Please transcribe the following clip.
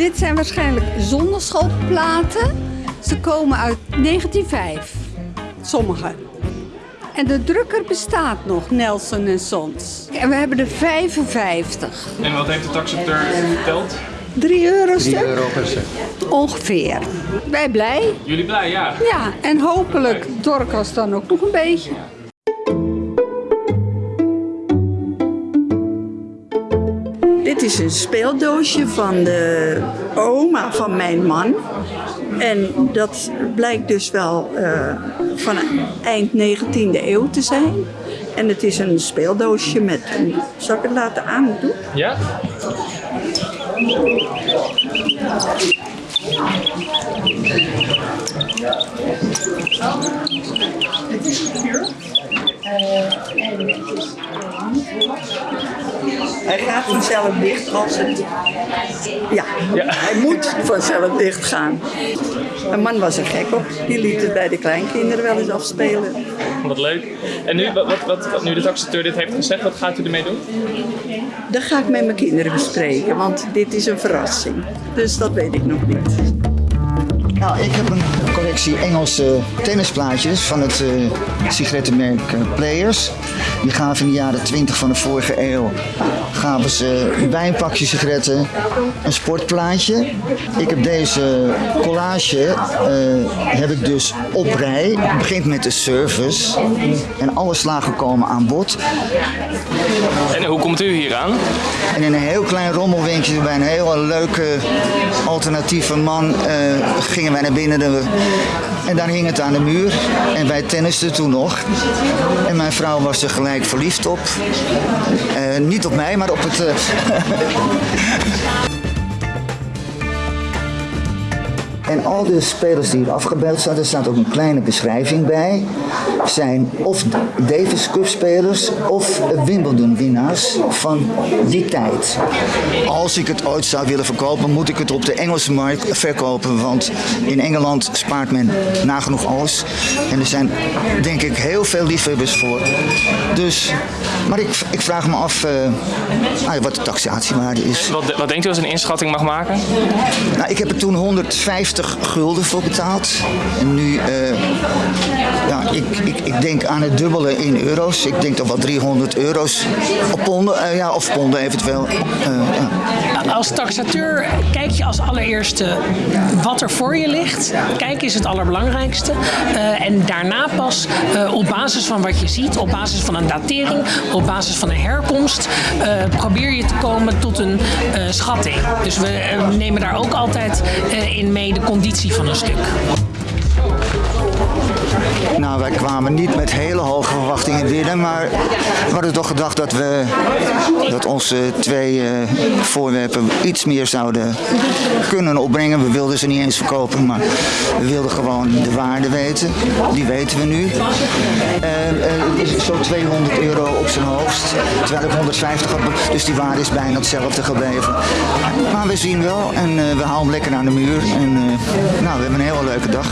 Dit zijn waarschijnlijk zonneschoolplaten. Ze komen uit 1905. Sommige. En de drukker bestaat nog, Nelson en Sons. En we hebben er 55. En wat heeft de taxateur verteld? 3 euro stuk? euro per stuk. Ongeveer. Wij blij? Jullie blij, ja. Ja, en hopelijk Dorcas dan ook nog een beetje. Is een speeldoosje van de oma van mijn man. En dat blijkt dus wel eh, van eind 19e eeuw te zijn. En het is een speeldoosje met een... Zal ik het laten aandoen? Ja? Hij gaat vanzelf dicht als het... Ja, Ja. hij moet vanzelf dicht gaan. Mijn man was er gek op. Die liet het bij de kleinkinderen wel eens afspelen. Wat leuk. En nu, wat, wat, wat, wat nu de taxateur dit heeft gezegd, wat gaat u ermee doen? Dat ga ik met mijn kinderen bespreken, want dit is een verrassing. Dus dat weet ik nog niet. Nou, ik heb een collectie Engelse tennisplaatjes van het eh, sigarettenmerk eh, Players. Die gaven in de jaren 20 van de vorige eeuw gaven ze bij een pakje sigaretten een sportplaatje. Ik heb deze collage eh, heb ik dus op rij. Het begint met de service en alle slagen komen aan bod. En hoe komt u hier aan? En in een heel klein rommelwinkeltje bij een hele leuke alternatieve man eh, gingen wij naar binnen. De, en daar hing het aan de muur. En wij tennisten toen nog. En mijn vrouw was er gelijk verliefd op. Eh, niet op mij, maar op het... En al de spelers die hier afgebeeld staan, er staat ook een kleine beschrijving bij, zijn of Davis Cup spelers of Wimbledon winnaars van die tijd. Als ik het ooit zou willen verkopen, moet ik het op de Engelse markt verkopen, want in Engeland spaart men nagenoeg alles. En er zijn denk ik heel veel liefhebbers voor. Dus, maar ik, ik vraag me af eh, ah, wat de taxatiewaarde is. Wat, wat denkt u als een inschatting mag maken? Nou, ik heb er toen 150 gulden voor betaald. En nu, eh, ja, ik, ik, ik denk aan het dubbele in euro's. Ik denk toch wel 300 euro's op ponden, eh, ja, of ponden eventueel. Eh, ja. Als taxateur kijk je als allereerste wat er voor je ligt. Kijken is het allerbelangrijkste. Eh, en daarna pas eh, op basis van wat je ziet, op basis van een datering, op basis van een herkomst, eh, probeer je te komen tot een eh, schatting. Dus we eh, nemen daar ook altijd eh, in mee de conditie van een stuk. Nou, wij kwamen niet met hele hoge verwachtingen binnen, maar we hadden toch gedacht dat we dat onze twee eh, voorwerpen iets meer zouden kunnen opbrengen. We wilden ze niet eens verkopen, maar we wilden gewoon de waarde weten. Die weten we nu. Eh, eh, Zo'n 200 euro op zijn hoogst, terwijl ik 150 had, dus die waarde is bijna hetzelfde gebleven. Maar we zien wel en we halen hem lekker aan de muur en nou, we hebben een hele leuke dag.